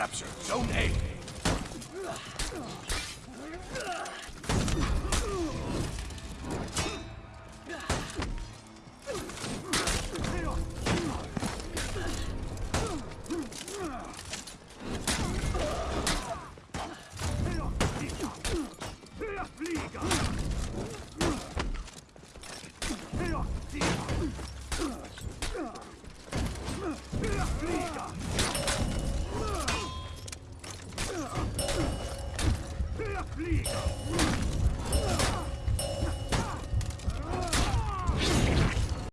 captured Zone A. Flieger! Here we go.